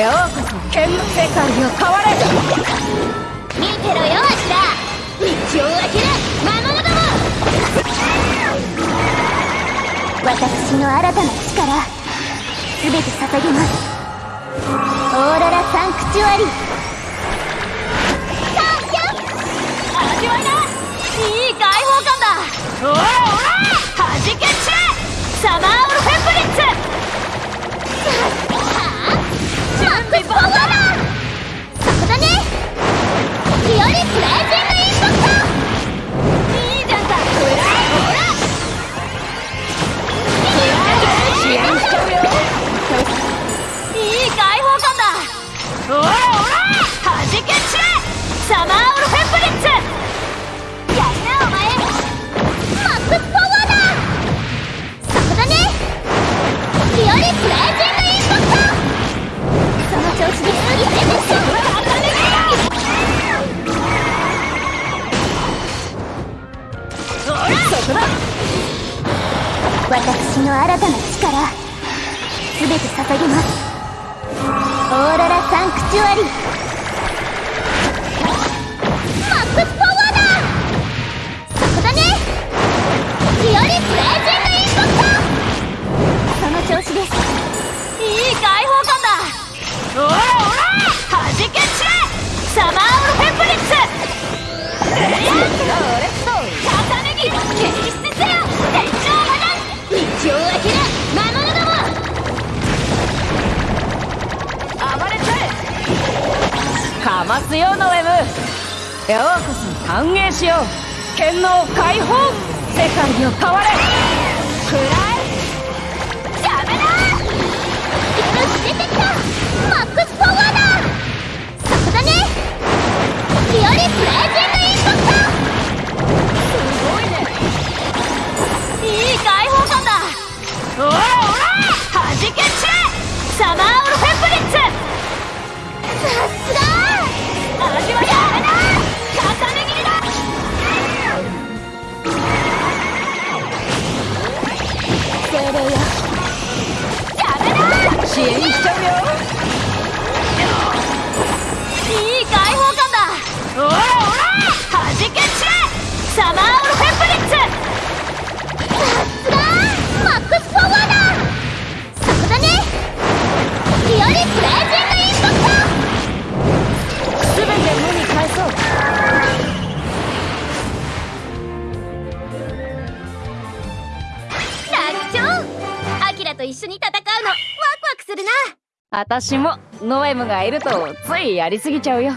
ようこそ剣の世界を変われ見てろよ明日道を開ける魔物ども私の新たな力。全て捧げます。オーララサンクチュアリ。おらおらはじけ散れサマーオルフェプリッツやるなお前マックパワーだそこだねピオリブレイジングインパクトその調子でやれてしょそこだ私の新たな力全て捧げますーロラサンクチュアリ。マックスパワーだ！そこだね！ピオリスレイジングインパクトその調子です。いい解放感だ！おらおら！はじけ散れサマーオルフェプリッツ！重ますよノエムようこそ歓迎しよう。剣能解放。世界を変われ。くらダメだよし出てきた。マックスパワーだ。そこだね。ピオリブレイジングインパクトすごいね。いい解放感だ。おらおら。はじけ散れサマーオルフェプリッツ。精霊よダメだ支援しちゃうよいい解放感だ。おらおらはじけ散れ。サマーオルフェプリッツ。さすが。マックスパワーだ。そこだね。ピオリブレイと一緒に戦うの。ワクワクするな。私もノエムがいるとついやりすぎちゃうよ。